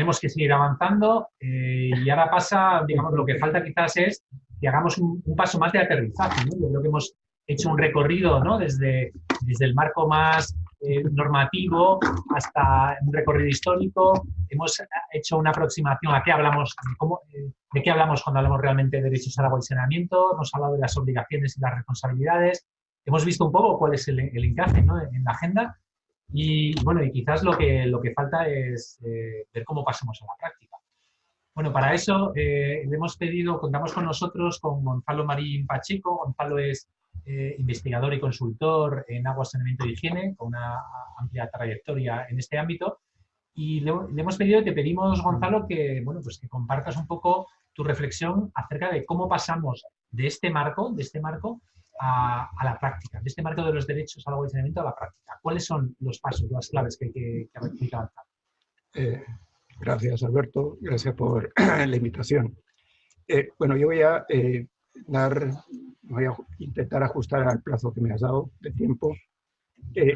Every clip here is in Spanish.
tenemos que seguir avanzando eh, y ahora pasa, digamos, lo que falta quizás es que hagamos un, paso más de aterrizaje. ¿no? Yo creo que hemos hecho un recorrido ¿no? desde, desde el marco más eh, normativo hasta un recorrido histórico. Hemos hecho una aproximación a qué hablamos, de, de qué hablamos cuando hablamos realmente de derechos al agua y saneamiento, hemos hablado de las obligaciones y las responsabilidades, hemos visto un poco cuál es el, encaje en la agenda y bueno, y quizás lo que, lo que falta es eh, ver cómo pasamos a la práctica. Bueno, para eso eh, le hemos pedido, contamos con nosotros con Gonzalo Marín Pacheco. Gonzalo es eh, investigador y consultor en agua, saneamiento y higiene, con una amplia trayectoria en este ámbito. Y le, hemos pedido, te pedimos, Gonzalo, que, bueno, pues que compartas un poco tu reflexión acerca de cómo pasamos de este marco, de este marco a, la práctica, de este marco de los derechos al saneamiento a la práctica. ¿Cuáles son los pasos, las claves que hay que, que? Eh, gracias, Alberto. Gracias por la invitación. Eh, bueno, yo voy a eh, dar, voy a intentar ajustar al plazo que me has dado de tiempo.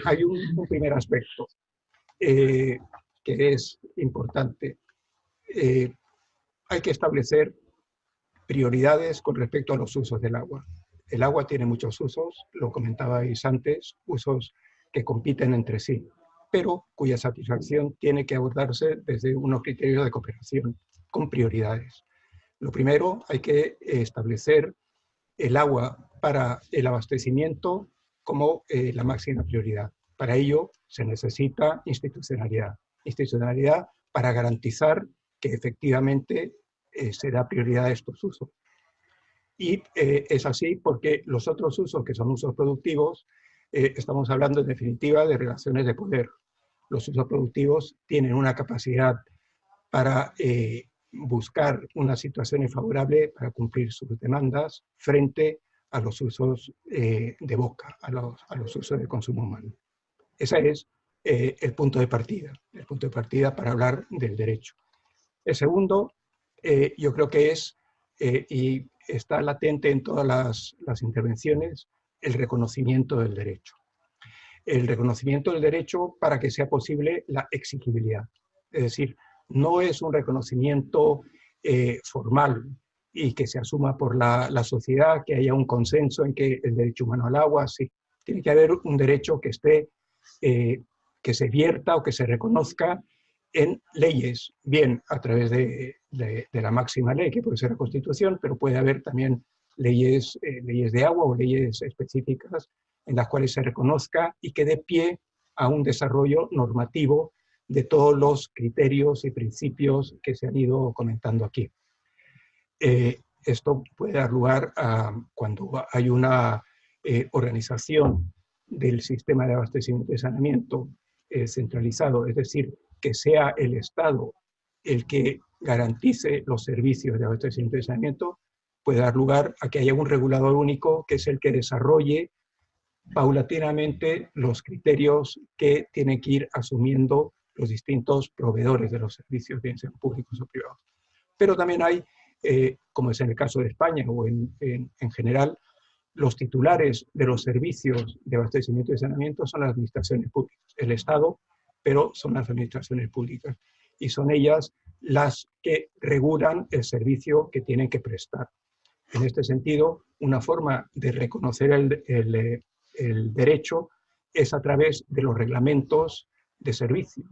hay un, primer aspecto que es importante. hay que establecer prioridades con respecto a los usos del agua. El agua tiene muchos usos, lo comentabais antes, usos que compiten entre sí, pero cuya satisfacción tiene que abordarse desde unos criterios de cooperación con prioridades. Lo primero, hay que establecer el agua para el abastecimiento como eh, la máxima prioridad. Para ello se necesita institucionalidad. Institucionalidad para garantizar que efectivamente eh, se da prioridad a estos usos. Y eh, es así porque los otros usos, que son usos productivos, eh, estamos hablando en definitiva de relaciones de poder. Los usos productivos tienen una capacidad para eh, buscar una situación favorable para cumplir sus demandas frente a los usos de boca, a los, a los, usos de consumo humano. Ese es el punto de partida, el punto de partida para hablar del derecho. El segundo, yo creo que es, y está latente en todas las, intervenciones el reconocimiento del derecho. El reconocimiento del derecho para que sea posible la exigibilidad. Es decir, no es un reconocimiento eh, formal y que se asuma por la, sociedad, que haya un consenso en que el derecho humano al agua, sí. Tiene que haber un derecho que esté, eh, que se vierta o que se reconozca en leyes, bien a través de, la máxima ley, que puede ser la Constitución, pero puede haber también leyes, eh, leyes de agua o leyes específicas en las cuales se reconozca y que dé pie a un desarrollo normativo de todos los criterios y principios que se han ido comentando aquí. Eh, esto puede dar lugar a cuando hay una eh, organización del sistema de abastecimiento y saneamiento centralizado, es decir, que sea el Estado el que garantice los servicios de abastecimiento y saneamiento, puede dar lugar a que haya un regulador único que es el que desarrolle paulatinamente los criterios que tienen que ir asumiendo los distintos proveedores de los servicios, bien sean públicos o privados. Pero también hay, eh, como es en el caso de España o en, en general, los titulares de los servicios de abastecimiento y saneamiento son las administraciones públicas. El Estado pero son las administraciones públicas y son ellas las que regulan el servicio que tienen que prestar. En este sentido, una forma de reconocer el, derecho es a través de los reglamentos de servicio.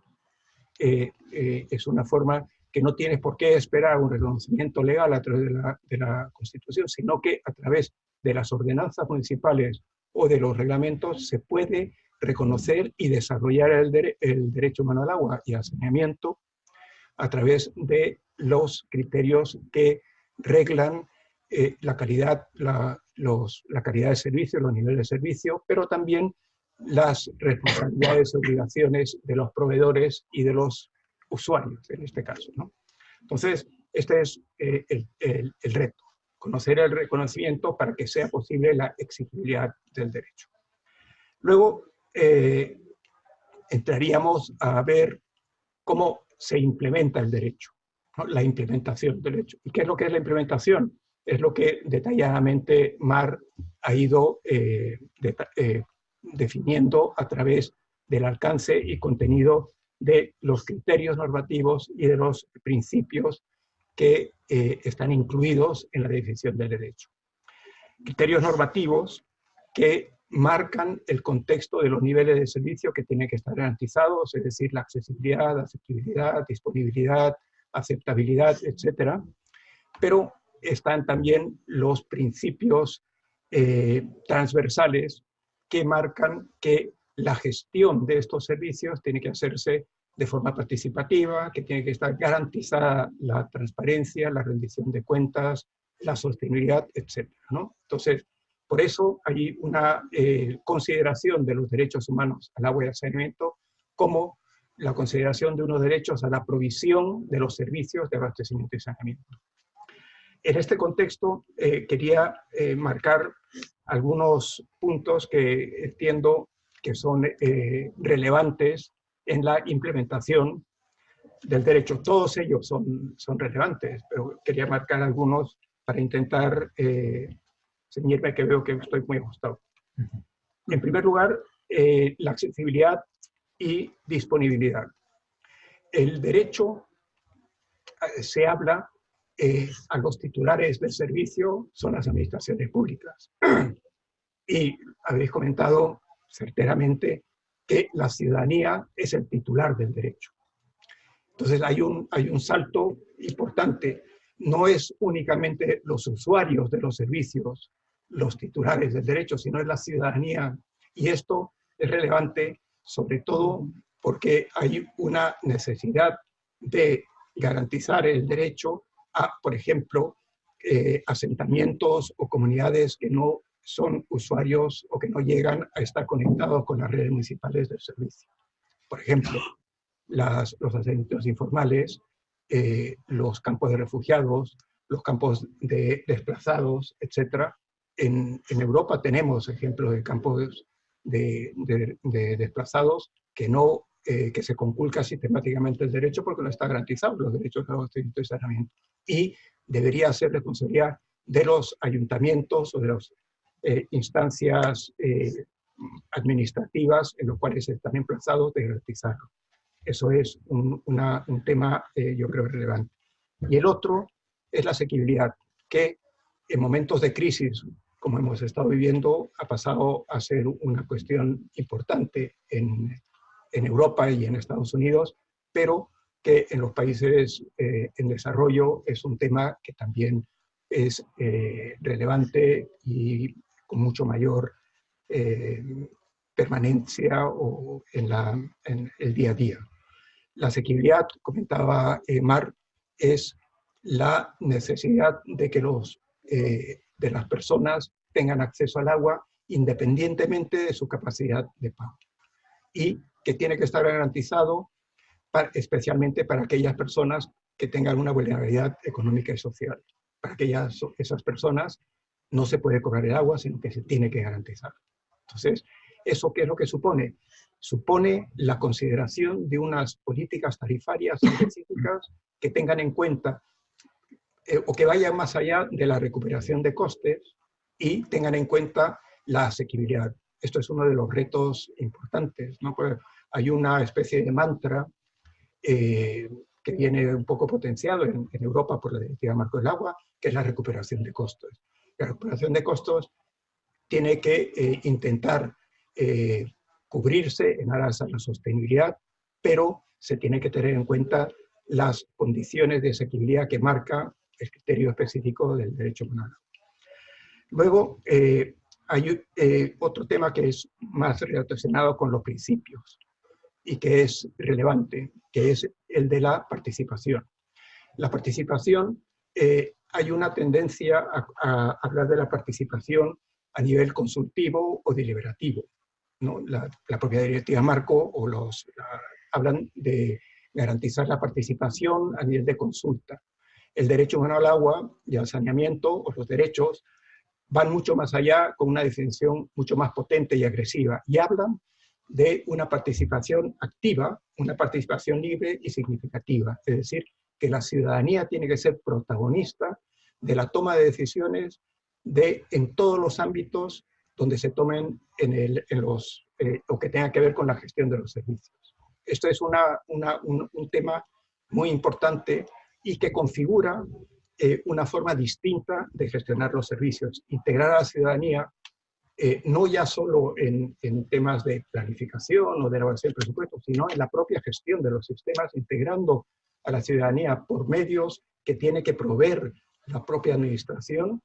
Eh, eh, es una forma que no tienes por qué esperar un reconocimiento legal a través de la, de la Constitución, sino que a través de las ordenanzas municipales o de los reglamentos se puede reconocer y desarrollar el, derecho humano al agua y al saneamiento a través de los criterios que reglan eh, la, calidad, la, calidad de servicio, los niveles de servicio, pero también las responsabilidades y obligaciones de los proveedores y de los usuarios, en este caso. Entonces, este es eh, el, reto, conocer el reconocimiento para que sea posible la exigibilidad del derecho. Luego, eh, entraríamos a ver cómo se implementa el derecho, la implementación del derecho. ¿Y qué es lo que es la implementación? Es lo que detalladamente Mar ha ido eh, eh, definiendo a través del alcance y contenido de los criterios normativos y de los principios que eh, están incluidos en la definición del derecho. Criterios normativos que marcan el contexto de los niveles de servicio que tienen que estar garantizados, es decir, la accesibilidad, accesibilidad, disponibilidad, aceptabilidad, etcétera. Pero están también los principios eh, transversales que marcan que la gestión de estos servicios tiene que hacerse de forma participativa, que tiene que estar garantizada la transparencia, la rendición de cuentas, la sostenibilidad, etc. Entonces, por eso hay una eh, consideración de los derechos humanos al agua y al saneamiento como la consideración de unos derechos a la provisión de los servicios de abastecimiento y saneamiento. En este contexto, eh, quería eh, marcar algunos puntos que entiendo que son relevantes en la implementación del derecho. Todos ellos son, son relevantes, pero quería marcar algunos para intentar eh, ceñirme que veo que estoy muy ajustado. En primer lugar, eh, la accesibilidad y disponibilidad. El derecho eh, se habla eh, a los titulares del servicio, son las administraciones públicas. y habéis comentado certeramente que la ciudadanía es el titular del derecho. Entonces hay un, hay un salto importante. No es únicamente los usuarios de los servicios los titulares del derecho, sino es la ciudadanía. Y esto es relevante sobre todo porque hay una necesidad de garantizar el derecho a, por ejemplo, eh, asentamientos o comunidades que no son usuarios o que no llegan a estar conectados con las redes municipales del servicio. Por ejemplo, los asentamientos informales, eh, los campos de refugiados, los campos de desplazados, etc. En, en Europa tenemos ejemplos de campos de, de, desplazados que no eh, que se conculca sistemáticamente el derecho porque no está garantizado los derechos de abastecimiento y saneamiento. Y debería ser responsabilidad de los ayuntamientos o de las eh, instancias eh, administrativas en los cuales están emplazados de garantizarlo. Eso es un, un tema, yo creo, relevante. Y el otro es la asequibilidad, que en momentos de crisis, como hemos estado viviendo, ha pasado a ser una cuestión importante en, en Europa y en Estados Unidos, pero que en los países eh, en desarrollo es un tema que también es eh, relevante y con mucho mayor eh, permanencia o en, la, en, el día a día. La asequibilidad, comentaba Mar, es la necesidad de que los, de las personas tengan acceso al agua independientemente de su capacidad de pago. Y que tiene que estar garantizado especialmente para aquellas personas que tengan una vulnerabilidad económica y social. Para aquellas, esas personas no se puede cobrar el agua, sino que se tiene que garantizar. Entonces, ¿eso qué es lo que supone? Supone la consideración de unas políticas tarifarias específicas que tengan en cuenta eh, o que vayan más allá de la recuperación de costes y tengan en cuenta la asequibilidad. Esto es uno de los retos importantes, ¿no? Pues hay una especie de mantra eh, que viene un poco potenciado en, Europa por la Directiva Marco del Agua, que es la recuperación de costos. La recuperación de costos tiene que eh, intentar cubrirse en aras a la sostenibilidad, pero se tiene que tener en cuenta las condiciones de asequibilidad que marca el criterio específico del derecho humano. Luego, hay otro tema que es más relacionado con los principios y que es relevante, que es el de la participación. La participación, eh, hay una tendencia a, hablar de la participación a nivel consultivo o deliberativo. ¿no? La, propia directiva Marco o los, hablan de garantizar la participación a nivel de consulta. El derecho humano al agua y al saneamiento, o los derechos, van mucho más allá con una definición mucho más potente y agresiva y hablan de una participación activa, una participación libre y significativa. Es decir, que la ciudadanía tiene que ser protagonista de la toma de decisiones de, en todos los ámbitos donde se tomen en, los, eh, o que tenga que ver con la gestión de los servicios. Esto es un, tema muy importante y que configura eh, una forma distinta de gestionar los servicios, integrar a la ciudadanía, eh, no ya solo en, en, temas de planificación o de elaboración del presupuesto, sino en la propia gestión de los sistemas, integrando a la ciudadanía por medios que tiene que proveer la propia administración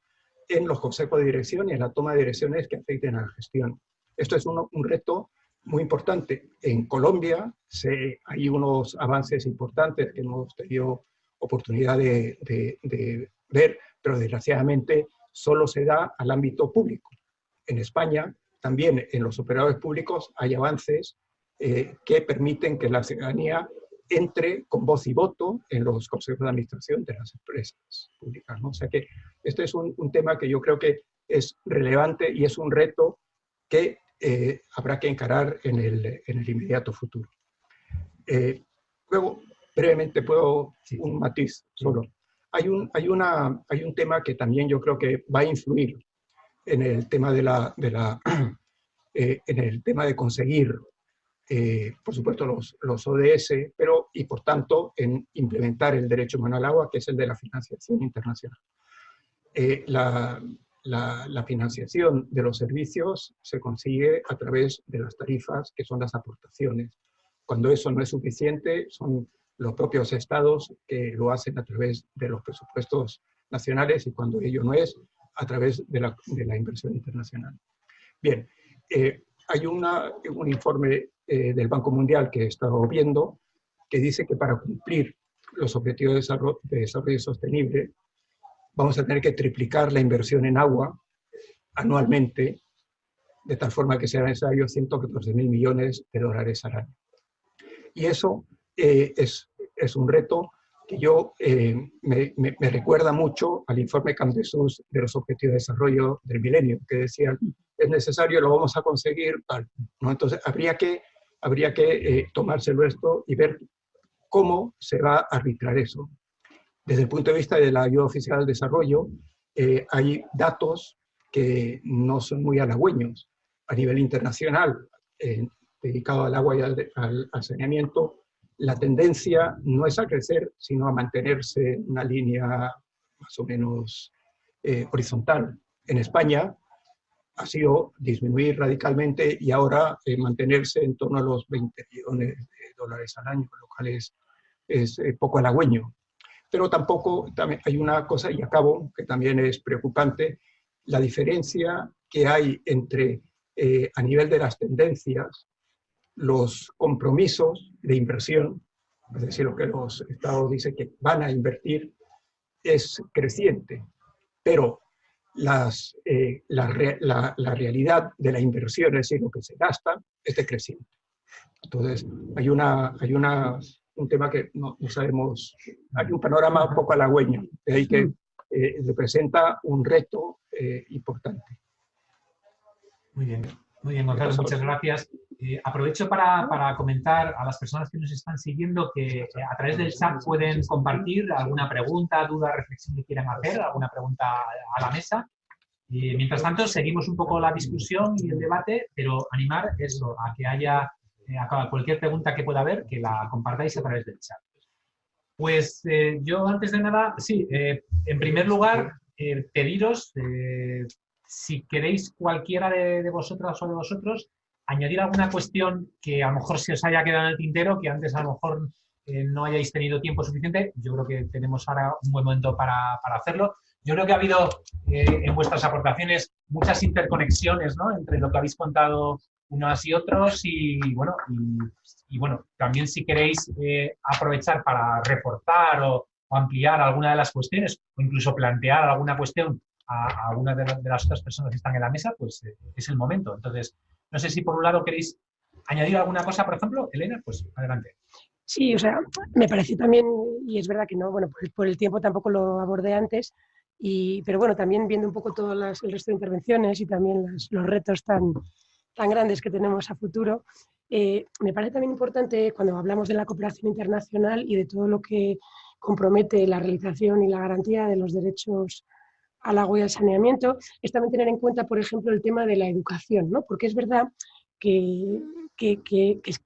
en los consejos de dirección y en la toma de direcciones que afecten a la gestión. Esto es un, un reto muy importante. En Colombia se, hay unos avances importantes que hemos tenido oportunidad de, de, ver, pero desgraciadamente solo se da al ámbito público. En España, también en los operadores públicos, hay avances eh, que permiten que la ciudadanía entre con voz y voto en los consejos de administración de las empresas públicas. ¿no? O sea que este es un, un, tema que yo creo que es relevante y es un reto que eh, habrá que encarar en el, en el inmediato futuro. Eh, luego, brevemente, puedo un matiz solo. Hay un, hay, una, hay un tema que también yo creo que va a influir en el tema de la, de la eh, en el tema de conseguir eh, por supuesto, los, los, ODS, pero y por tanto en implementar el derecho humano al agua, que es el de la financiación internacional. Eh, la, la, financiación de los servicios se consigue a través de las tarifas, que son las aportaciones. Cuando eso no es suficiente, son los propios estados que lo hacen a través de los presupuestos nacionales y cuando ello no es, a través de la, de la inversión internacional. Bien, eh, hay una, un informe eh, del Banco Mundial que he estado viendo, que dice que para cumplir los objetivos de desarrollo, de desarrollo sostenible, vamos a tener que triplicar la inversión en agua anualmente, de tal forma que sea necesario 114 mil millones de dólares al año. Y eso eh, es, es, un reto que yo eh, me, me, me, recuerda mucho al informe Camdesus de los Objetivos de Desarrollo del Milenio, que decían, es necesario, lo vamos a conseguir, ¿no? Entonces, habría que habría que eh, tomárselo esto y ver cómo se va a arbitrar eso. Desde el punto de vista de la ayuda oficial al desarrollo, eh, hay datos que no son muy halagüeños. A nivel internacional, eh, dedicado al agua y al, al, saneamiento, la tendencia no es a crecer, sino a mantenerse en una línea más o menos eh, horizontal. En España, ha sido disminuir radicalmente y ahora eh, mantenerse en torno a los 20 millones de dólares al año, lo cual es, eh, poco halagüeño. Pero tampoco también hay una cosa, y acabo, que también es preocupante, la diferencia que hay entre, a nivel de las tendencias, los compromisos de inversión, es decir, lo que los estados dicen que van a invertir, es creciente, pero las, eh, la, la, la, realidad de la inversión, es decir, lo que se gasta, es decreciente. Entonces, hay, una, hay una, un tema que no, no, sabemos, hay un panorama un poco halagüeño, de ahí que eh, representa un reto eh, importante. Muy bien, muy bien, Gonzalo, muchas gracias. Eh, aprovecho para, para, comentar a las personas que nos están siguiendo que eh, a través del chat pueden compartir alguna pregunta, duda, reflexión que quieran hacer, alguna pregunta a la mesa. Y mientras tanto, seguimos un poco la discusión y el debate, pero animar eso, a que haya eh, a cualquier pregunta que pueda haber, que la compartáis a través del chat. Pues eh, yo antes de nada, sí, eh, en primer lugar, pediros, si queréis cualquiera de, de vosotras o de vosotros, añadir alguna cuestión que a lo mejor se os haya quedado en el tintero, que antes a lo mejor eh, no hayáis tenido tiempo suficiente. Yo creo que tenemos ahora un buen momento para, para hacerlo. Yo creo que ha habido eh, en vuestras aportaciones muchas interconexiones ¿no? entre lo que habéis contado unos y otros y bueno, y, y bueno también si queréis eh, aprovechar para reportar o, o, ampliar alguna de las cuestiones o incluso plantear alguna cuestión a, a una de, de, las otras personas que están en la mesa, pues eh, es el momento. Entonces, no sé si por un lado queréis añadir alguna cosa, por ejemplo, Elena, pues adelante. Sí, o sea, me pareció también, y es verdad que no, bueno, por, por el tiempo tampoco lo abordé antes, y, pero bueno, también viendo un poco todo las, el resto de intervenciones y también las, los retos tan, tan grandes que tenemos a futuro, eh, me parece también importante cuando hablamos de la cooperación internacional y de todo lo que compromete la realización y la garantía de los derechos al agua y al saneamiento, es también tener en cuenta, por ejemplo, el tema de la educación, ¿no? porque es verdad que,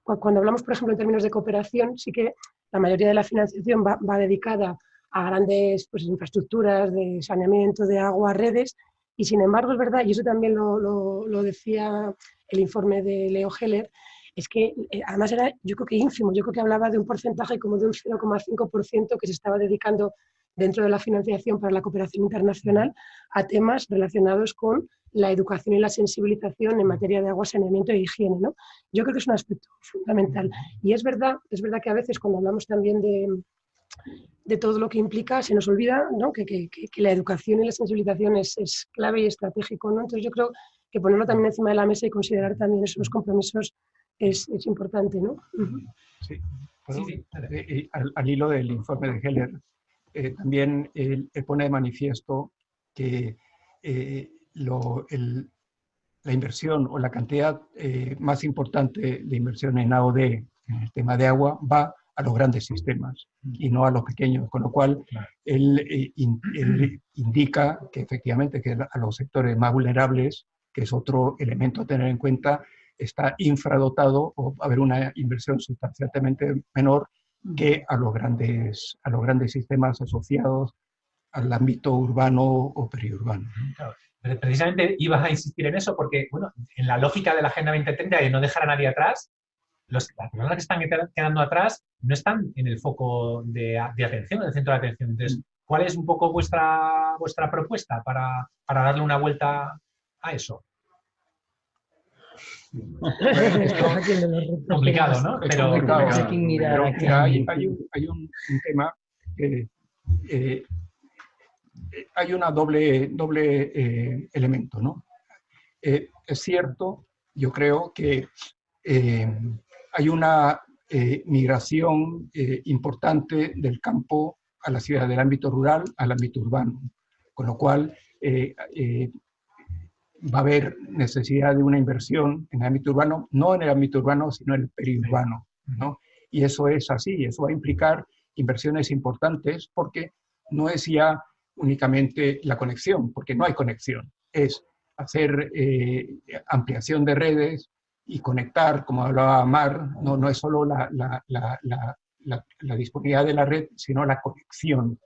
cuando hablamos, por ejemplo, en términos de cooperación, sí que la mayoría de la financiación va, dedicada a grandes pues, infraestructuras de saneamiento, de agua, redes, y sin embargo es verdad, y eso también lo, lo decía el informe de Leo Heller, es que eh, además era, yo creo que ínfimo, yo creo que hablaba de un porcentaje como de un 0,5% que se estaba dedicando dentro de la financiación para la cooperación internacional a temas relacionados con la educación y la sensibilización en materia de agua, saneamiento e higiene. ¿no? Yo creo que es un aspecto fundamental. Y es verdad, es verdad que a veces cuando hablamos también de, de todo lo que implica, se nos olvida ¿no? que, que, que, la educación y la sensibilización es, es, clave y estratégico. ¿no? Entonces yo creo que ponerlo también encima de la mesa y considerar también esos compromisos es, es importante. ¿no? Sí. sí, sí. Al, al, hilo del informe de Heller, eh, también él, pone de manifiesto que eh, la inversión o la cantidad eh, más importante de inversión en AOD, en el tema de agua, va a los grandes sistemas y no a los pequeños, con lo cual él, indica que efectivamente que a los sectores más vulnerables, que es otro elemento a tener en cuenta, está infradotado o va a haber una inversión sustancialmente menor que a los grandes, a los grandes sistemas asociados al ámbito urbano o periurbano. Precisamente ibas a insistir en eso porque, bueno, en la lógica de la Agenda 2030 de no dejar a nadie atrás, los, las personas que están quedando atrás no están en el foco de, atención, en el centro de atención. Entonces, mm. ¿cuál es un poco vuestra, vuestra propuesta para, para darle una vuelta a eso? complicado, ¿no? Pero, hay, un, tema que eh, hay una doble, doble eh, elemento, ¿no? Eh, es cierto, yo creo que hay una migración importante del campo a la ciudad, del ámbito rural al ámbito urbano, con lo cual va a haber necesidad de una inversión en el ámbito urbano, no en el ámbito urbano, sino en el periurbano. ¿no? Y eso es así, eso va a implicar inversiones importantes porque no es ya únicamente la conexión, porque no hay conexión, es hacer eh, ampliación de redes y conectar, como hablaba Mar, no, no es solo la, la, la, la, disponibilidad de la red, sino la conexión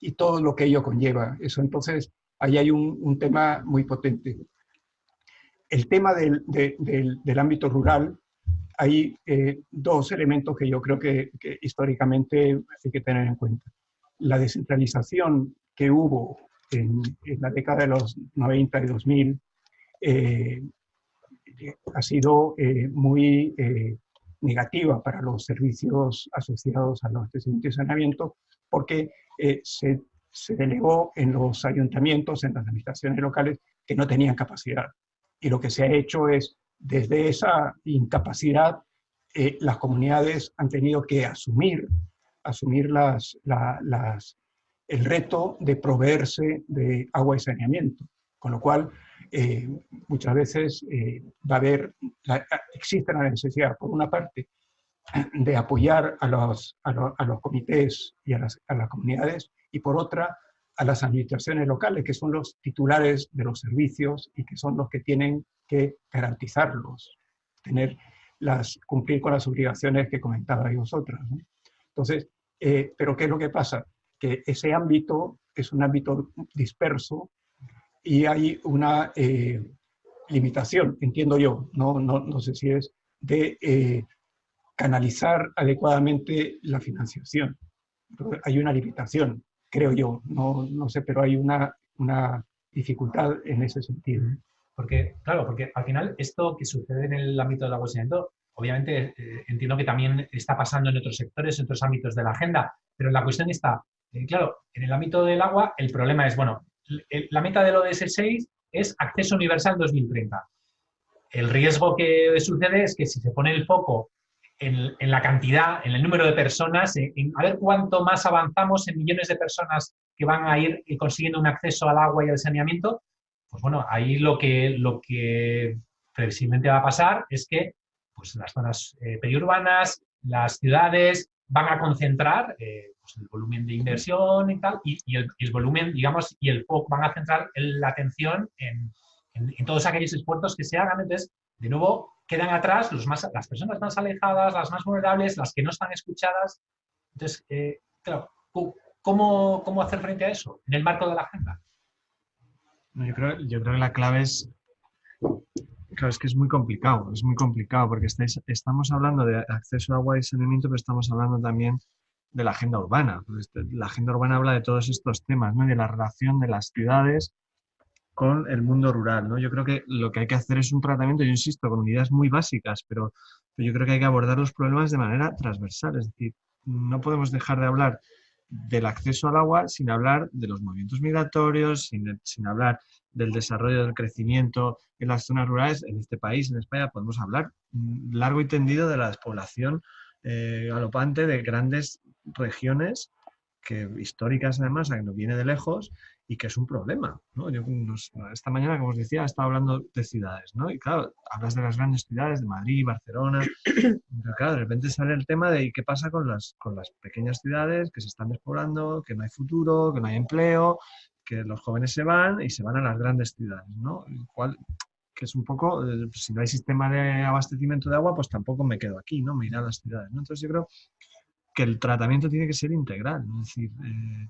y todo lo que ello conlleva. Eso entonces ahí hay un, un tema muy potente. El tema del, del, ámbito rural, hay eh, dos elementos que yo creo que, históricamente hay que tener en cuenta. La descentralización que hubo en, la década de los 90 y 2000 eh, ha sido eh, muy negativa para los servicios asociados a los abastecimiento y saneamiento porque se se delegó en los ayuntamientos, en las administraciones locales, que no tenían capacidad. Y lo que se ha hecho es, desde esa incapacidad, eh, las comunidades han tenido que asumir, asumir las, las, el reto de proveerse de agua y saneamiento. Con lo cual, eh, muchas veces eh, va a haber, existe la necesidad, por una parte, de apoyar a los, a, los comités y a las, a las comunidades y por otra a las administraciones locales, que son los titulares de los servicios y que son los que tienen que garantizarlos, tener las, cumplir con las obligaciones que comentabais vosotras. Entonces, eh, pero ¿qué es lo que pasa? Que ese ámbito es un ámbito disperso y hay una eh, limitación, entiendo yo, no, no, no sé si es, de eh, canalizar adecuadamente la financiación. hay una limitación creo yo, no, no sé, pero hay una, una dificultad en ese sentido. Porque, claro, porque al final esto que sucede en el ámbito del agua obviamente eh, entiendo que también está pasando en otros sectores, en otros ámbitos de la agenda, pero la cuestión está, eh, claro, en el ámbito del agua el problema es, bueno, la meta del ODS 6 es acceso universal 2030. El riesgo que sucede es que si se pone el foco en, la cantidad, en el número de personas, en, a ver cuánto más avanzamos en millones de personas que van a ir consiguiendo un acceso al agua y al saneamiento, pues bueno, ahí lo que, lo que previsiblemente va a pasar es que pues, las zonas eh, periurbanas, las ciudades van a concentrar eh, pues, el volumen de inversión y tal, y, el, volumen, digamos, y el foco van a centrar la atención en, en, todos aquellos esfuerzos que se hagan. Entonces, de nuevo quedan atrás los más, las personas más alejadas, las más vulnerables, las que no están escuchadas. Entonces, eh, claro, ¿cómo, ¿cómo, hacer frente a eso en el marco de la agenda? yo, creo, yo creo que la clave es Claro, es que es muy complicado, es muy complicado porque estáis, estamos hablando de acceso a agua y saneamiento, pero estamos hablando también de la agenda urbana. La agenda urbana habla de todos estos temas, ¿no? de la relación de las ciudades con el mundo rural. ¿no? Yo creo que lo que hay que hacer es un tratamiento, yo insisto, con unidades muy básicas, pero, yo creo que hay que abordar los problemas de manera transversal. Es decir, no podemos dejar de hablar del acceso al agua sin hablar de los movimientos migratorios, sin, hablar del desarrollo del crecimiento en las zonas rurales. En este país, en España, podemos hablar largo y tendido de la despoblación eh, galopante de grandes regiones que, históricas además, que nos viene de lejos y que es un problema. ¿no? Yo, esta mañana, como os decía, estaba hablando de ciudades, ¿no? Y claro, hablas de las grandes ciudades, de Madrid, Barcelona, pero claro, de repente sale el tema de qué pasa con las, con las pequeñas ciudades que se están despoblando, que no hay futuro, que no hay empleo, que los jóvenes se van y se van a las grandes ciudades, ¿no? que es un poco, eh, si no hay sistema de abastecimiento de agua, pues tampoco me quedo aquí, ¿no? Me iré a las ciudades, ¿no? Entonces yo creo que el tratamiento tiene que ser integral, es decir, eh,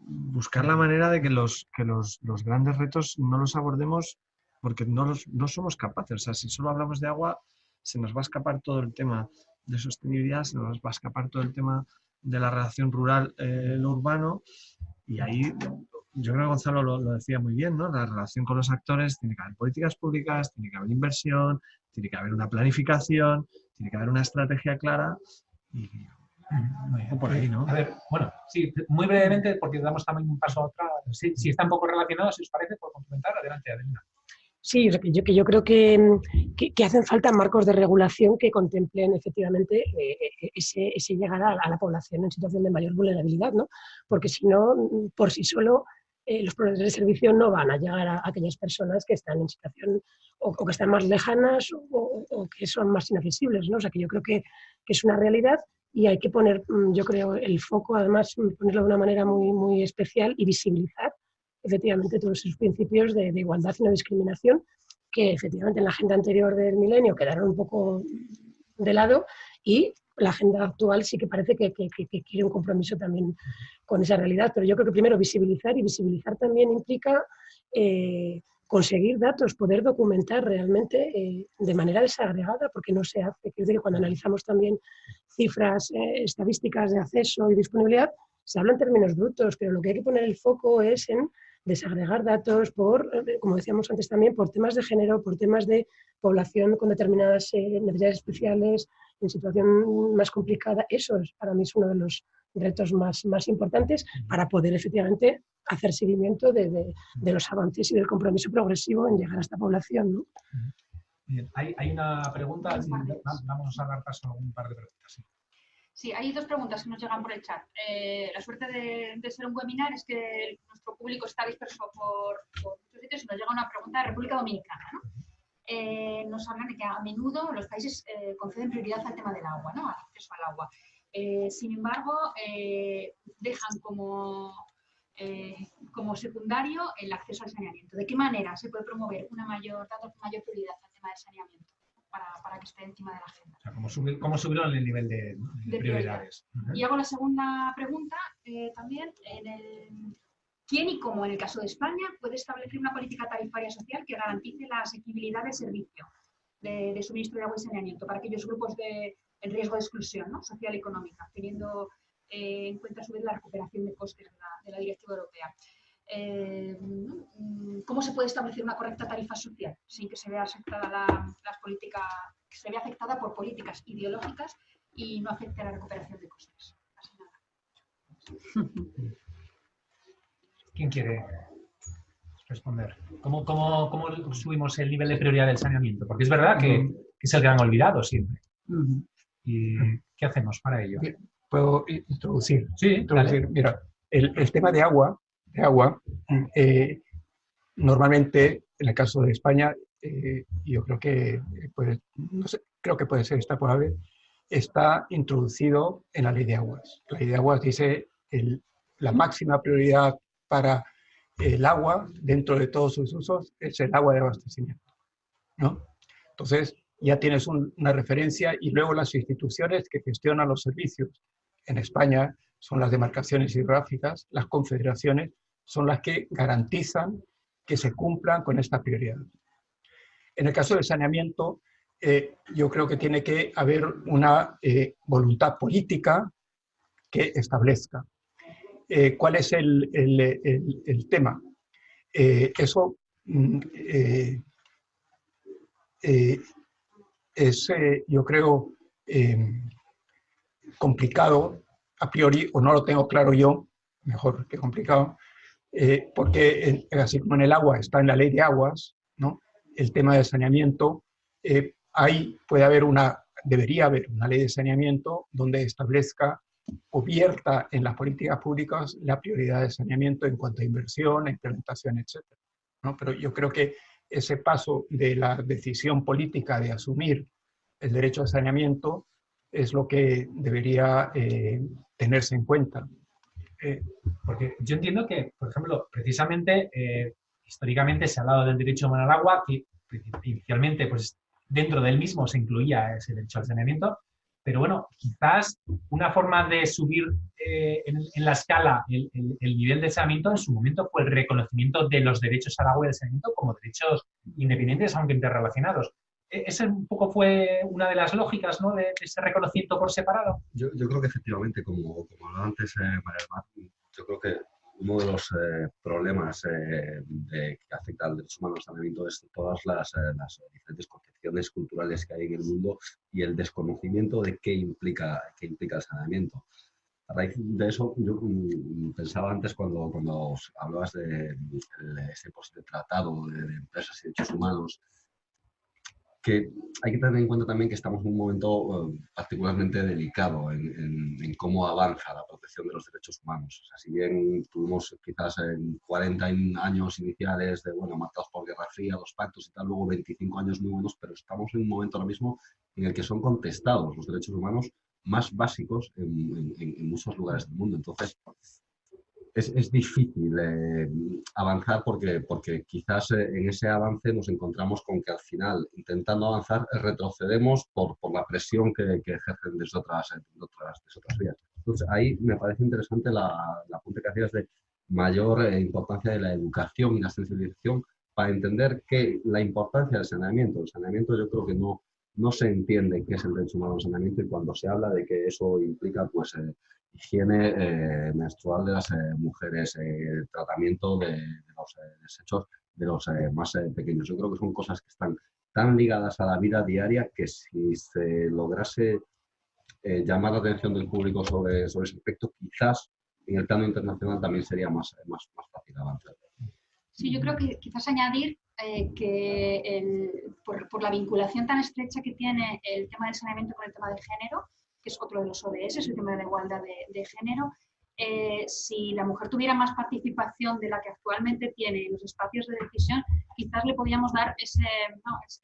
buscar la manera de que los, que los, los, grandes retos no los abordemos porque no, los, no somos capaces. O sea, si solo hablamos de agua, se nos va a escapar todo el tema de sostenibilidad, se nos va a escapar todo el tema de la relación rural-urbano eh, y ahí yo creo que Gonzalo lo, decía muy bien, ¿no? La relación con los actores, tiene que haber políticas públicas, tiene que haber inversión, tiene que haber una planificación, tiene que haber una estrategia clara y por ahí, ¿no? A ver, bueno, sí, muy brevemente, porque damos también un paso a otra. Si, si está un poco relacionado, si os parece, por complementar, adelante, Adelina. Sí, yo, que yo creo que, que, hacen falta marcos de regulación que contemplen efectivamente eh, eh, ese, ese, llegar a, la población en situación de mayor vulnerabilidad, ¿no? Porque si no, por sí solo, eh, los proveedores de servicio no van a llegar a, aquellas personas que están en situación o, que están más lejanas o, que son más inaccesibles, ¿no? O sea, que yo creo que, que es una realidad y hay que poner, mm, yo creo, el foco, además, ponerlo de una manera muy, muy especial y visibilizar efectivamente todos esos principios de, igualdad y no discriminación que efectivamente en la agenda anterior del milenio quedaron un poco de lado y la agenda actual sí que parece que, quiere un compromiso también con esa realidad. Pero yo creo que primero visibilizar y visibilizar también implica eh, conseguir datos, poder documentar realmente eh, de manera desagregada, porque no se hace. Quiero decir que cuando analizamos también cifras eh, estadísticas de acceso y disponibilidad, se habla en términos brutos, pero lo que hay que poner el foco es en desagregar datos por, eh, como decíamos antes también, por temas de género, por temas de población con determinadas eh, necesidades especiales, en situación más complicada. Eso es, para mí es uno de los retos más, más importantes para poder efectivamente hacer seguimiento de, de, los avances y del compromiso progresivo en llegar a esta población. ¿no? Bien. Hay, hay, una pregunta, vamos a dar paso a un par de preguntas. Sí, hay dos preguntas que nos llegan por el chat. Eh, la suerte de, ser un webinar es que nuestro público está disperso por, muchos sitios y nos llega una pregunta de República Dominicana. ¿no? Eh, nos hablan de que a menudo los países eh, conceden prioridad al tema del agua, ¿no? al acceso al agua. sin embargo, dejan como, como secundario el acceso al saneamiento. ¿De qué manera se puede promover una mayor, mayor prioridad al tema del saneamiento? para, que esté encima de la agenda. ¿cómo, subir, ¿Cómo subirlo en el nivel de, prioridades? Y hago la segunda pregunta eh, también. En el, ¿Quién y cómo, en el caso de España, puede establecer una política tarifaria social que garantice la asequibilidad del servicio de, suministro de agua y saneamiento para aquellos grupos de, en riesgo de exclusión ¿no? social y económica, teniendo eh, en cuenta a su vez la recuperación de costes de la, de la Directiva Europea? Eh, cómo se puede establecer una correcta tarifa social sin que se vea afectada la, las políticas, que se vea afectada por políticas ideológicas y no afecte a la recuperación de costes. ¿Quién quiere responder? ¿Cómo, cómo, cómo subimos el nivel de prioridad del saneamiento? Porque es verdad que, es el gran olvidado siempre. ¿Y qué hacemos para ello? ¿Puedo introducir? Sí, introducir. Mira, el, el, tema de agua de agua, eh, normalmente, en el caso de España, eh, yo creo que, puede, no sé, creo que puede ser extrapolable, está introducido en la ley de aguas. La ley de aguas dice el, la máxima prioridad para el agua dentro de todos sus usos es el agua de abastecimiento. ¿no? Entonces, ya tienes una referencia y luego las instituciones que gestionan los servicios. En España son las demarcaciones hidrográficas, las confederaciones son las que garantizan que se cumplan con esta prioridad. En el caso del saneamiento, eh, yo creo que tiene que haber una eh, voluntad política que establezca. Eh, ¿Cuál es el, el tema? eso mm, es, yo creo, complicado a priori, o no lo tengo claro yo, mejor que complicado, porque así como en el agua está en la ley de aguas, ¿no? el tema del saneamiento, eh, ahí puede haber una, debería haber una ley de saneamiento donde establezca o vierta en las políticas públicas la prioridad de saneamiento en cuanto a inversión, implementación, etc. ¿no? Pero yo creo que ese paso de la decisión política de asumir el derecho al saneamiento es lo que debería eh, tenerse en cuenta. Eh, porque yo entiendo que, por ejemplo, precisamente históricamente se ha hablado del derecho humano al agua, que inicialmente pues, dentro del mismo se incluía ese derecho al saneamiento, pero bueno, quizás una forma de subir eh, en, la escala el, nivel de saneamiento en su momento fue el reconocimiento de los derechos al agua y al saneamiento como derechos independientes, aunque interrelacionados. E, ¿Esa un poco fue una de las lógicas ¿no? de, ese reconocimiento por separado? Yo, creo que efectivamente, como, como hablaba antes eh, María yo creo que uno de los eh, problemas eh, que afecta al derecho humano al saneamiento es todas las, eh, las, diferentes concepciones culturales que hay en el mundo y el desconocimiento de qué implica, qué implica el saneamiento. A raíz de eso, yo mm, pensaba antes cuando, cuando hablabas de, ese posible tratado de, de empresas y derechos humanos, que hay que tener en cuenta también que estamos en un momento eh, particularmente delicado en, cómo avanza la protección de los derechos humanos. O sea, si bien tuvimos quizás en 40 años iniciales de, bueno, marcados por Guerra Fría, los pactos y tal, luego 25 años muy buenos, pero estamos en un momento ahora mismo en el que son contestados los derechos humanos más básicos en, en muchos lugares del mundo. Entonces, es, difícil eh, avanzar porque, porque quizás eh, en ese avance nos encontramos con que al final, intentando avanzar, retrocedemos por, por la presión que, que ejercen desde otras, otras, otras vías. Entonces, ahí me parece interesante la, la punta que hacías de mayor eh, importancia de la educación y la sensibilización para entender que la importancia del saneamiento, el saneamiento yo creo que no, no se entiende qué es el derecho humano al saneamiento y cuando se habla de que eso implica pues, higiene eh, menstrual de las eh, mujeres, eh, tratamiento de, los desechos de los más pequeños. Yo creo que son cosas que están tan ligadas a la vida diaria que si se lograse llamar la atención del público sobre, sobre ese aspecto, quizás en el plano internacional también sería más, más, más fácil avanzar. Sí, yo creo que quizás añadir que por, por, la vinculación tan estrecha que tiene el tema del saneamiento con el tema del género, que es otro de los ODS, el tema de la igualdad de, género, eh, si la mujer tuviera más participación de la que actualmente tiene en los espacios de decisión, quizás le podríamos dar ese,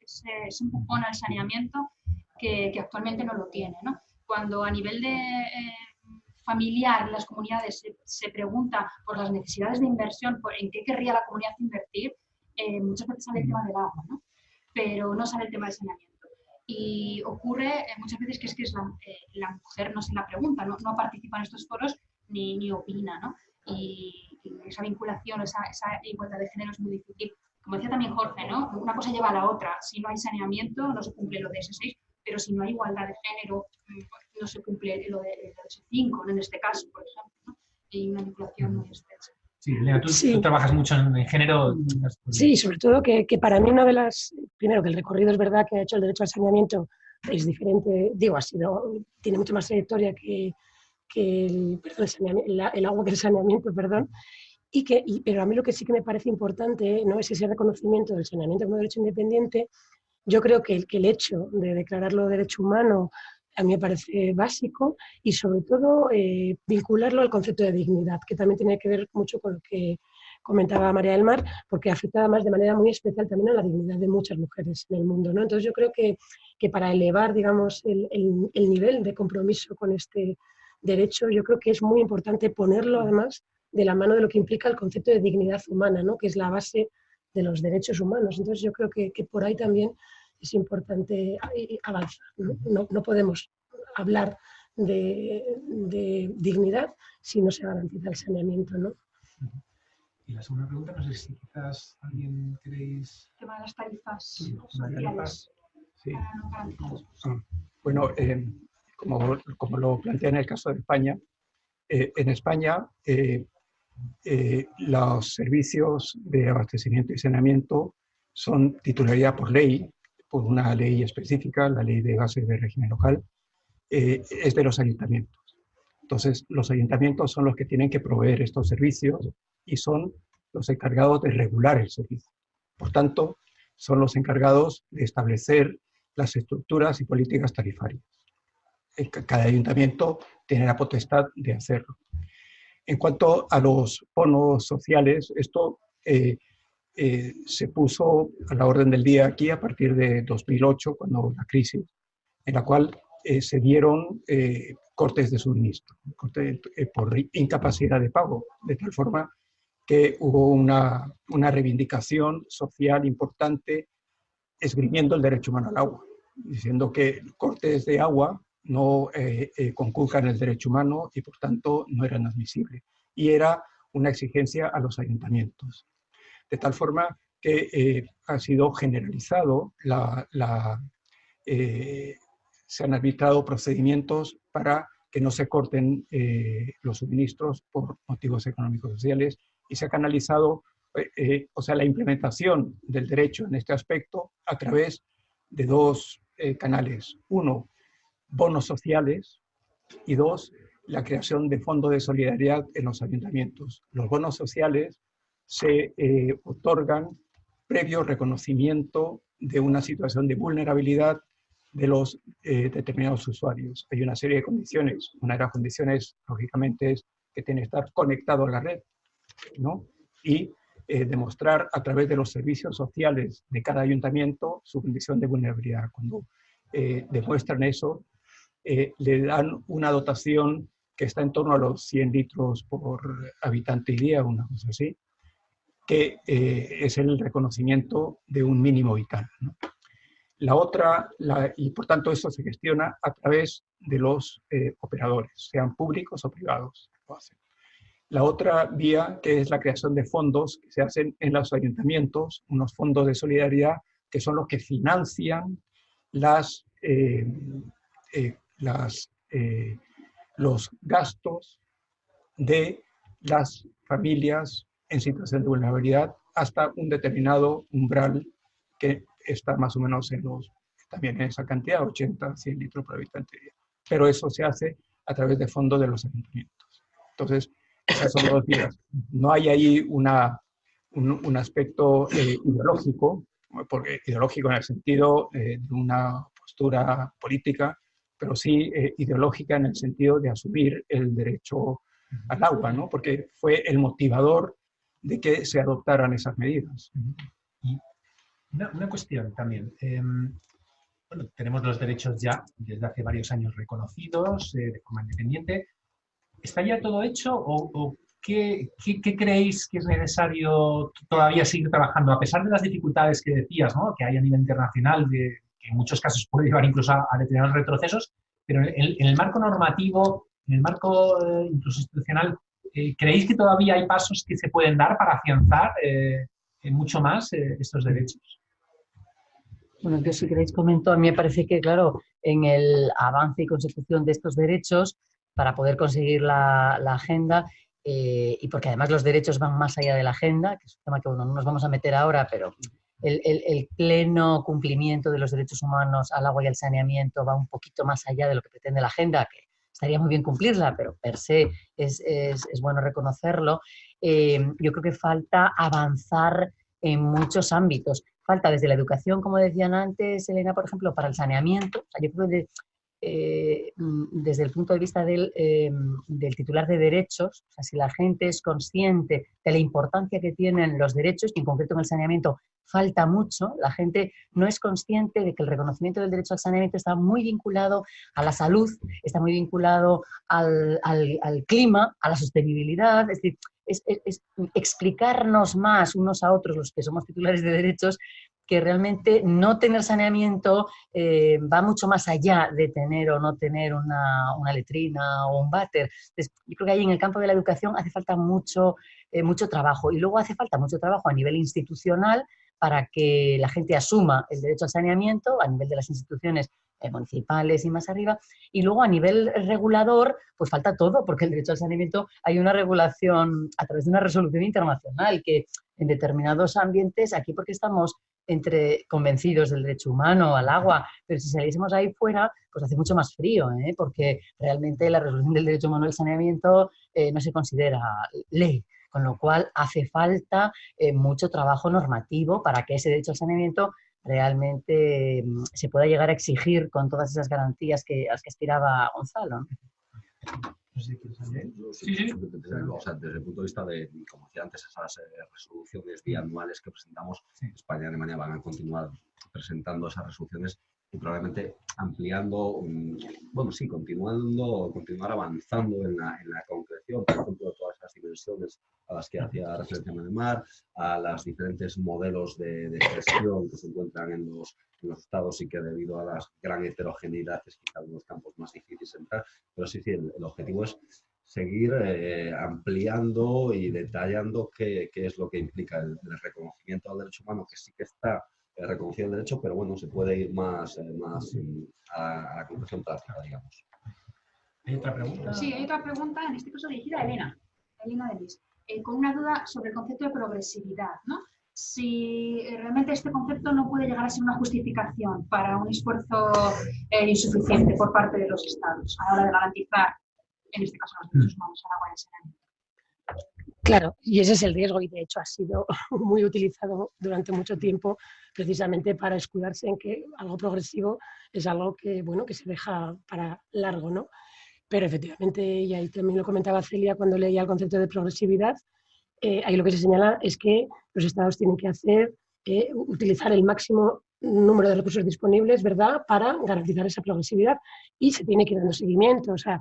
ese, empujón al saneamiento que, actualmente no lo tiene. Cuando a nivel de eh, familiar las comunidades se, pregunta por las necesidades de inversión, por en qué querría la comunidad invertir, eh, muchas veces sale el tema del agua, ¿no? pero no sale el tema del saneamiento. Y ocurre eh, muchas veces que es que es la, eh, la, mujer no se la pregunta, no, no, participa en estos foros ni, ni opina, ¿no? Y, esa vinculación, esa, esa, igualdad de género es muy difícil. Como decía también Jorge, ¿no? Una cosa lleva a la otra. Si no hay saneamiento, no se cumple lo de ese 6, pero si no hay igualdad de género, mm, no se cumple lo de, ese 5, ¿no? en este caso, por ejemplo. ¿no? Hay una vinculación muy estrecha. Sí, Lea, tú, trabajas mucho en, género. Sí, sobre todo que, que, para mí una de las, primero que el recorrido es verdad que ha hecho el derecho al saneamiento es diferente, digo, ha sido, tiene mucha más trayectoria que, que el, perdón, el, agua que el saneamiento, perdón, y que, pero a mí lo que sí que me parece importante no es ese reconocimiento del saneamiento como derecho independiente, yo creo que el, que el hecho de declararlo derecho humano a mí me parece básico y sobre todo eh, vincularlo al concepto de dignidad, que también tiene que ver mucho con lo que comentaba María del Mar, porque afecta además de manera muy especial también a la dignidad de muchas mujeres en el mundo. ¿no? Entonces yo creo que, que para elevar digamos, el, el, nivel de compromiso con este derecho, yo creo que es muy importante ponerlo además de la mano de lo que implica el concepto de dignidad humana, ¿no? que es la base de los derechos humanos. Entonces yo creo que, que por ahí también es importante avanzar. No, no, podemos hablar de, de, dignidad si no se garantiza el saneamiento. ¿no? Y la segunda pregunta, no sé si quizás alguien queréis... El tema de las tarifas sí, sociales. Sí. Bueno, eh, como, como, lo plantea en el caso de España, eh, en España eh, eh, los servicios de abastecimiento y saneamiento son titularidad por ley, por una ley específica, la ley de bases de régimen local, eh, es de los ayuntamientos. Entonces, los ayuntamientos son los que tienen que proveer estos servicios y son los encargados de regular el servicio. Por tanto, son los encargados de establecer las estructuras y políticas tarifarias. Cada ayuntamiento tiene la potestad de hacerlo. En cuanto a los bonos sociales, esto eh, eh, se puso a la orden del día aquí a partir de 2008, cuando la crisis, en la cual eh, se dieron cortes de suministro, por incapacidad de pago, de tal forma que hubo una, una reivindicación social importante esgrimiendo el derecho humano al agua, diciendo que cortes de agua no eh, eh, conculcan el derecho humano y por tanto no eran admisibles. Y era una exigencia a los ayuntamientos. De tal forma que eh, ha sido generalizado, la, se han arbitrado procedimientos para que no se corten los suministros por motivos económicos sociales y se ha canalizado, o sea, la implementación del derecho en este aspecto a través de dos canales. Uno, bonos sociales y dos, la creación de fondos de solidaridad en los ayuntamientos. Los bonos sociales se eh, otorgan previo reconocimiento de una situación de vulnerabilidad de los eh, determinados usuarios. Hay una serie de condiciones. Una de las condiciones, lógicamente, es que tiene que estar conectado a la red, ¿no? Y eh, demostrar a través de los servicios sociales de cada ayuntamiento su condición de vulnerabilidad. Cuando demuestran eso, eh, le dan una dotación que está en torno a los 100 litros por habitante y día, una cosa así, que eh, es el reconocimiento de un mínimo vital. La otra, y por tanto eso se gestiona a través de los eh, operadores, sean públicos o privados. La otra vía, que es la creación de fondos que se hacen en los ayuntamientos, unos fondos de solidaridad que son los que financian las las, eh, los gastos de las familias en situación de vulnerabilidad hasta un determinado umbral que está más o menos en los, también en esa cantidad, 80, 100 litros por habitante día. Pero eso se hace a través de fondos de los ayuntamientos. Entonces, esas son dos vías. No hay ahí una, un, aspecto eh, ideológico, porque ideológico en el sentido eh, de una postura política, pero sí eh, ideológica en el sentido de asumir el derecho al agua, ¿no? porque fue el motivador de que se adoptaran esas medidas. una, cuestión también. Em, bueno, tenemos los derechos ya desde hace varios años reconocidos eh, de forma independiente. ¿Está ya todo hecho o, qué, qué, creéis que es necesario todavía seguir trabajando? A pesar de las dificultades que decías, ¿no? que hay a nivel internacional que en muchos casos puede llevar incluso a, determinados retrocesos, pero en, el marco normativo, en el marco eh, incluso institucional, eh, ¿creéis que todavía hay pasos que se pueden dar para afianzar eh, mucho más estos derechos? Bueno, yo si queréis comento, a mí me parece que, claro, en el avance y consecución de estos derechos, para poder conseguir la, agenda, y porque además los derechos van más allá de la agenda, que es un tema que no nos vamos a meter ahora, pero el, pleno cumplimiento de los derechos humanos al agua y al saneamiento va un poquito más allá de lo que pretende la agenda, que estaría muy bien cumplirla, pero per se es, bueno reconocerlo. Eh, yo creo que falta avanzar en muchos ámbitos. Falta desde la educación, como decían antes, Elena, por ejemplo, para el saneamiento. yo creo que eh, mm, desde el punto de vista eh, del, titular de derechos, o sea, si la gente es consciente de la importancia que tienen los derechos, y en concreto en el saneamiento falta mucho, la gente no es consciente de que el reconocimiento del derecho al saneamiento está muy vinculado a la salud, está muy vinculado al, clima, a la sostenibilidad, es decir, es, explicarnos más unos a otros los que somos titulares de derechos que realmente no tener saneamiento eh, va mucho más allá de tener o no tener una, una letrina o un váter. yo creo que ahí en el campo de la educación hace falta mucho, eh, mucho trabajo y luego hace falta mucho trabajo a nivel institucional para que la gente asuma el derecho al saneamiento a nivel de las instituciones eh, municipales y más arriba. Y luego a nivel regulador, pues falta todo, porque el derecho al saneamiento hay una regulación a través de una resolución internacional que en determinados ambientes, aquí porque estamos entre convencidos del derecho humano al agua, pero si saliésemos ahí fuera, pues hace mucho más frío, ¿eh? porque realmente la resolución del derecho humano al saneamiento eh, no se considera ley, con lo cual hace falta mucho trabajo normativo para que ese derecho al saneamiento realmente mm, se pueda llegar a exigir con todas esas garantías que, a las que aspiraba Gonzalo. Sí, sí, sí. desde el punto de vista de, como decía antes, esas eh, resoluciones bianuales que presentamos, España y Alemania van a continuar presentando esas resoluciones y probablemente ampliando, mm, bueno, sí, continuando, continuar avanzando en la, en la concreción, por ejemplo, de todas esas dimensiones a las que hacía referencia Mar, a los diferentes modelos de, de, gestión que se encuentran en los, en los, estados y que debido a la gran heterogeneidad es quizá unos campos más difíciles de entrar, pero sí, sí, el, objetivo es seguir eh, ampliando y detallando qué, qué, es lo que implica el, el reconocimiento al derecho humano, que sí que está reconocido el derecho, pero bueno, se puede ir más, eh, más a, la conclusión práctica, digamos. ¿Hay otra pregunta? Sí, hay otra pregunta, en este caso dirigida a Elena, Elena de eh, con una duda sobre el concepto de progresividad, ¿no? Si eh, realmente este concepto no puede llegar a ser una justificación para un esfuerzo insuficiente por parte de los estados a la hora de garantizar, en este caso, los derechos humanos al agua y al saneamiento. Claro, y ese es el riesgo y de hecho ha sido muy utilizado durante mucho tiempo precisamente para escudarse en que algo progresivo es algo que, bueno, que se deja para largo, ¿no? Pero efectivamente, y ahí también lo comentaba Celia cuando leía el concepto de progresividad, eh, ahí lo que se señala es que los estados tienen que hacer, eh, utilizar el máximo número de recursos disponibles, ¿verdad?, para garantizar esa progresividad y se tiene que ir dando seguimiento, o sea,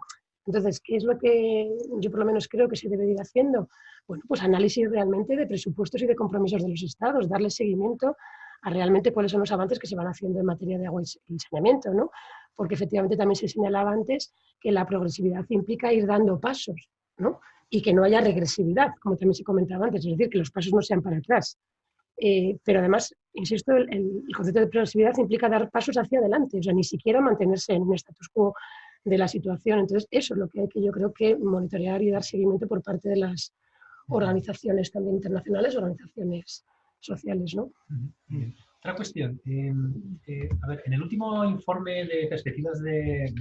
entonces, ¿qué es lo que yo por lo menos creo que se debe ir haciendo? Bueno, pues análisis realmente de presupuestos y de compromisos de los estados, darle seguimiento a realmente cuáles son los avances que se van haciendo en materia de agua y saneamiento, ¿no? Porque efectivamente también se señalaba antes que la progresividad implica ir dando pasos, ¿no? Y que no haya regresividad, como también se comentaba antes, es decir, que los pasos no sean para atrás. Eh, pero además, insisto, el, el, concepto de progresividad implica dar pasos hacia adelante, o sea, ni siquiera mantenerse en un status quo de la situación. Entonces, eso es lo que hay que yo creo que monitorear y dar seguimiento por parte de las organizaciones también internacionales, organizaciones sociales. ¿no? Otra cuestión. Em, eh, a ver, en el último informe de perspectivas de,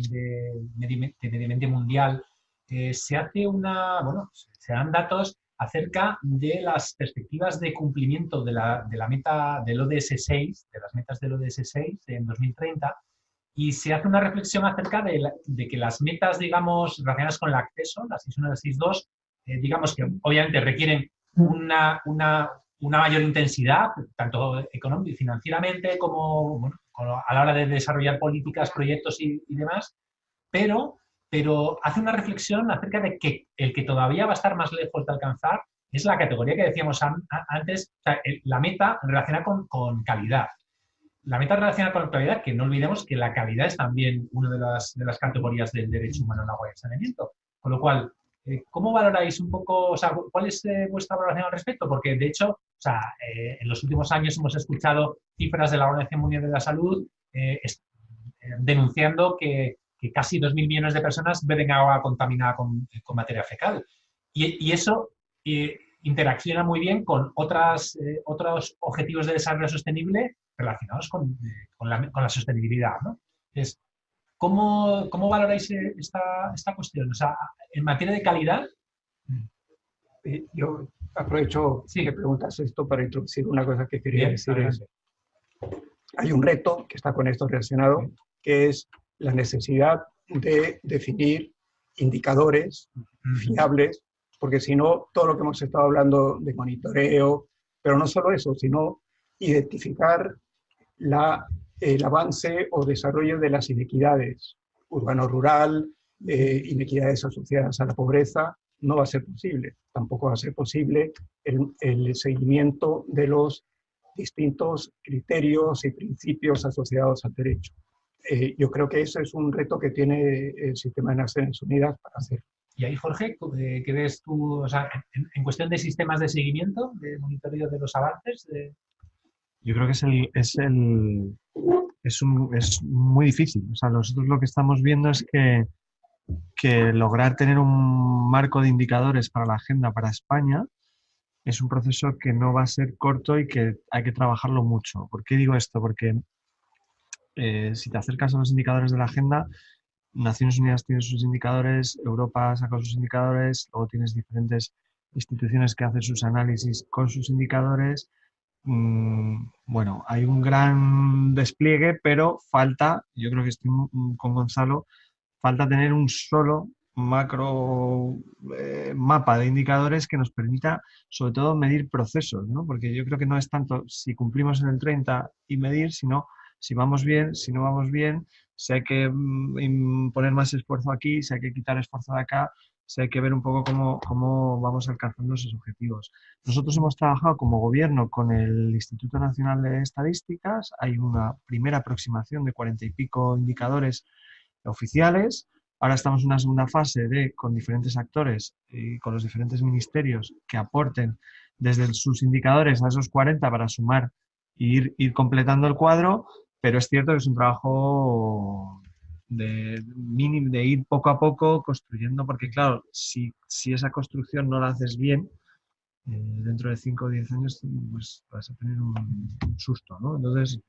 medio, ambiente mundial eh, se hace una, bueno, se dan datos acerca de las perspectivas de cumplimiento de la, de la meta del ODS 6, de las metas del ODS 6 en 2030, y se hace una reflexión acerca de, que las metas, digamos, relacionadas con el acceso, las 6.1 y las 6.2, eh, digamos que obviamente requieren una, una, una mayor intensidad, tanto y financieramente como, bueno, a la hora de desarrollar políticas, proyectos y, demás, pero, pero hace una reflexión acerca de que el que todavía va a estar más lejos de alcanzar es la categoría que decíamos antes, la meta relacionada con, con calidad la meta relacionada con la calidad, que no olvidemos que la calidad es también una de las, de las categorías del derecho humano agua y al saneamiento. Con lo cual, ¿cómo valoráis un poco, o sea, cuál es eh, vuestra valoración al respecto? Porque, de hecho, o sea, eh, en los últimos años hemos escuchado cifras de la Organización Mundial de la Salud denunciando que, que, casi 2.000 millones de personas beben agua contaminada con, materia fecal. Y, eso interacciona muy bien con otras, otros objetivos de desarrollo sostenible relacionados con, con, la, con la, sostenibilidad. ¿no? ¿Cómo, ¿cómo, valoráis esta, esta cuestión? O sea, en materia de calidad... Eh, yo aprovecho sí. que preguntas esto para introducir una cosa que quería Bien, decir. hay un reto que está con esto relacionado, que es la necesidad de definir indicadores fiables, porque si no, todo lo que hemos estado hablando de monitoreo, pero no solo eso, sino identificar la, el avance o desarrollo de las inequidades urbano-rural, eh, inequidades asociadas a la pobreza, no va a ser posible. Tampoco va a ser posible el, el seguimiento de los distintos criterios y principios asociados al derecho. Eh, yo creo que eso es un reto que tiene el sistema de Naciones Unidas para hacer. Y ahí, Jorge, eh, ¿qué ves tú o sea, en, cuestión de sistemas de seguimiento, de monitoreo de los avances? Yo creo que es, el, es, el, es, un, es muy difícil. O sea, nosotros lo que estamos viendo es que, que lograr tener un marco de indicadores para la agenda para España es un proceso que no va a ser corto y que hay que trabajarlo mucho. ¿Por qué digo esto? Porque eh, si te acercas a los indicadores de la agenda, Naciones Unidas tiene sus indicadores, Europa saca sus indicadores, luego tienes diferentes instituciones que hacen sus análisis con sus indicadores. Mm, bueno, hay un gran despliegue, pero falta, yo creo que estoy con Gonzalo, falta tener un solo macro eh, mapa de indicadores que nos permita sobre todo medir procesos, ¿no? porque yo creo que no es tanto si cumplimos en el 30 y medir, sino si vamos bien, si no vamos bien, si hay que mm, poner más esfuerzo aquí, si hay que quitar esfuerzo de acá, si hay que ver un poco cómo, cómo vamos alcanzando esos objetivos. Nosotros hemos trabajado como gobierno con el Instituto Nacional de Estadísticas, hay una primera aproximación de cuarenta y pico indicadores oficiales, Ahora estamos en una segunda fase de, con diferentes actores y con los diferentes ministerios que aporten desde sus indicadores a esos 40 para sumar e ir, ir completando el cuadro pero es cierto que es un trabajo de, mínimo, de ir poco a poco construyendo, porque claro, si, si esa construcción no la haces bien, eh, dentro de 5 o 10 años pues vas a tener un, susto, ¿no? Entonces,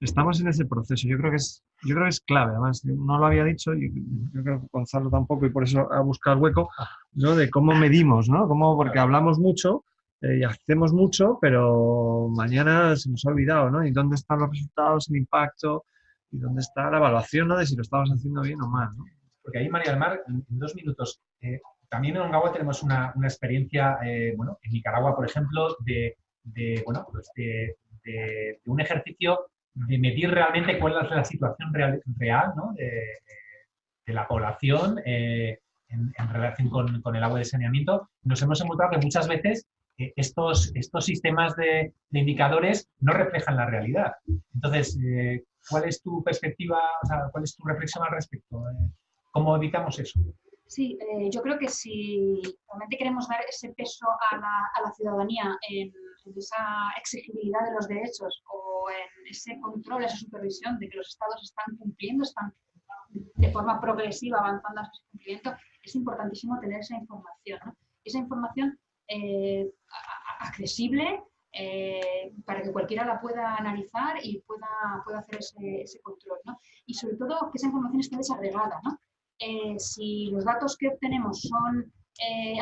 estamos en ese proceso. Yo creo que es, yo creo que es clave, además, no lo había dicho, y yo creo que Gonzalo tampoco, y por eso ha buscado el hueco, ¿no? De cómo medimos, ¿no? Cómo, porque hablamos mucho, eh, y hacemos mucho, pero mañana se nos ha olvidado, ¿no? ¿Y dónde están los resultados, el impacto? ¿Y dónde está la evaluación, ¿no? De si lo estamos haciendo bien o mal, ¿no? Porque ahí, María del Mar, en, dos minutos, eh, también en Ongawa tenemos una, una experiencia, eh, bueno, en Nicaragua, por ejemplo, de, de bueno, pues de, de, un ejercicio de medir realmente cuál es la situación real, real ¿no? de, la población en, en, relación con, con, el agua de saneamiento. Nos hemos encontrado que muchas veces estos, estos sistemas de, indicadores no reflejan la realidad. Entonces, eh, ¿cuál es tu perspectiva, o sea, cuál es tu reflexión al respecto? Eh, ¿Cómo evitamos eso? Sí, eh, yo creo que si realmente queremos dar ese peso a la, a la ciudadanía en, esa exigibilidad de los derechos o en ese control, esa supervisión de que los estados están cumpliendo, están de forma progresiva avanzando hacia ese cumplimiento, es importantísimo tener esa información. ¿no? Esa información eh, accesible eh, para que cualquiera la pueda analizar y pueda, pueda hacer ese, ese control. ¿no? Y sobre todo que esa información esté desagregada. ¿no? Eh, si los datos que obtenemos son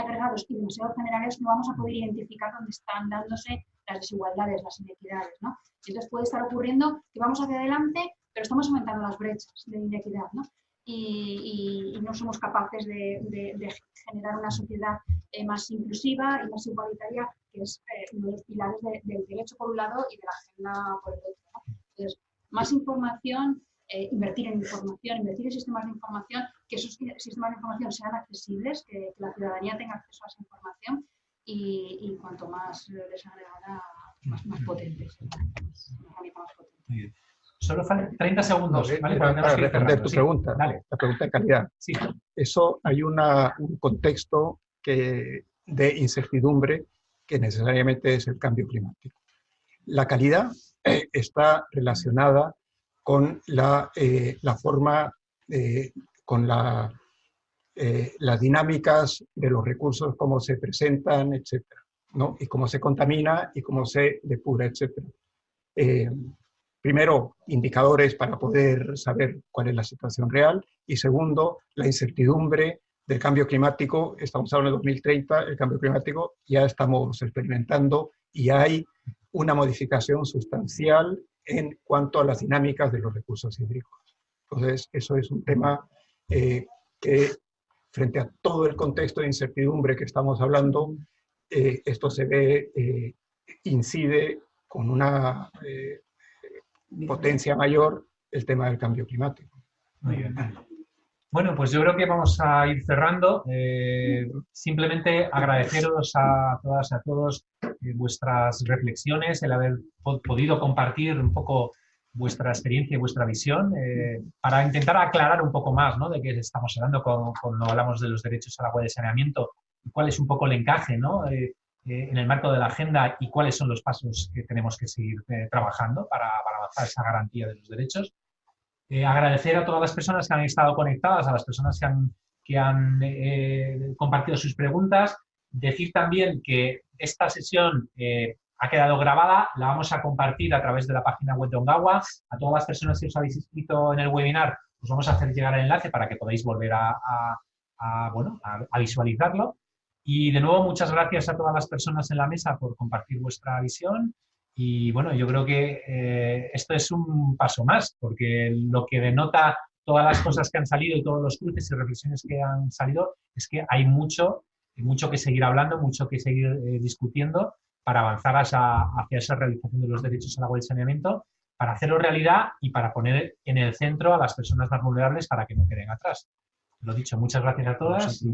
agregados y demasiado generales, no vamos a poder identificar dónde están dándose las desigualdades, las inequidades. ¿no? Entonces puede estar ocurriendo que vamos hacia adelante, pero estamos aumentando las brechas de inequidad. ¿no? y, no somos capaces de, generar una sociedad eh, más inclusiva y más igualitaria, que es eh, uno de los pilares del derecho por un lado y de la agenda por el otro. Entonces, más información, eh, invertir en información, invertir en sistemas de información, que esos sistemas de información sean accesibles, que, la ciudadanía tenga acceso a esa información y, cuanto más desagregada, más, más potentes. Solo faltan 30 segundos. para, responder tu pregunta, la pregunta de calidad. Sí. Eso hay una, un contexto que, de incertidumbre que necesariamente es el cambio climático. La calidad eh, está relacionada con la, eh, la forma, con la, eh, las dinámicas de los recursos, cómo se presentan, etcétera, ¿no? Y cómo se contamina y cómo se depura, etcétera primero, indicadores para poder saber cuál es la situación real y segundo, la incertidumbre del cambio climático. Estamos hablando de 2030, el cambio climático ya estamos experimentando y hay una modificación sustancial en cuanto a las dinámicas de los recursos hídricos. Entonces, eso es un tema eh, que frente a todo el contexto de incertidumbre que estamos hablando, eh, esto se ve, eh, incide con una potencia mayor el tema del cambio climático. Muy bien. Bueno, pues yo creo que vamos a ir cerrando. Eh, simplemente agradeceros a todas y a todos eh, vuestras reflexiones, el haber podido compartir un poco vuestra experiencia y vuestra visión eh, para intentar aclarar un poco más ¿no? de qué estamos hablando cuando, hablamos de los derechos al agua de saneamiento cuál es un poco el encaje ¿no? en el marco de la agenda y cuáles son los pasos que tenemos que seguir trabajando para avanzar esa garantía de los derechos. Eh, agradecer a todas las personas que han estado conectadas, a las personas que han, que han eh, compartido sus preguntas. Decir también que esta sesión eh, ha quedado grabada, la vamos a compartir a través de la página web de Ongawa. A todas las personas que os habéis inscrito en el webinar, os vamos a hacer llegar el enlace para que podáis volver a, bueno, a visualizarlo. Y de nuevo, muchas gracias a todas las personas en la mesa por compartir vuestra visión y bueno, yo creo que eh, esto es un paso más, porque lo que denota todas las cosas que han salido y todos los cruces y reflexiones que han salido es que hay mucho, mucho que seguir hablando, mucho que seguir eh, discutiendo para avanzar hacia, esa realización de los derechos al agua y saneamiento, para hacerlo realidad y para poner en el centro a las personas más vulnerables para que no queden atrás. Lo dicho, muchas gracias a todas.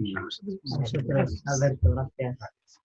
Alberto, gracias.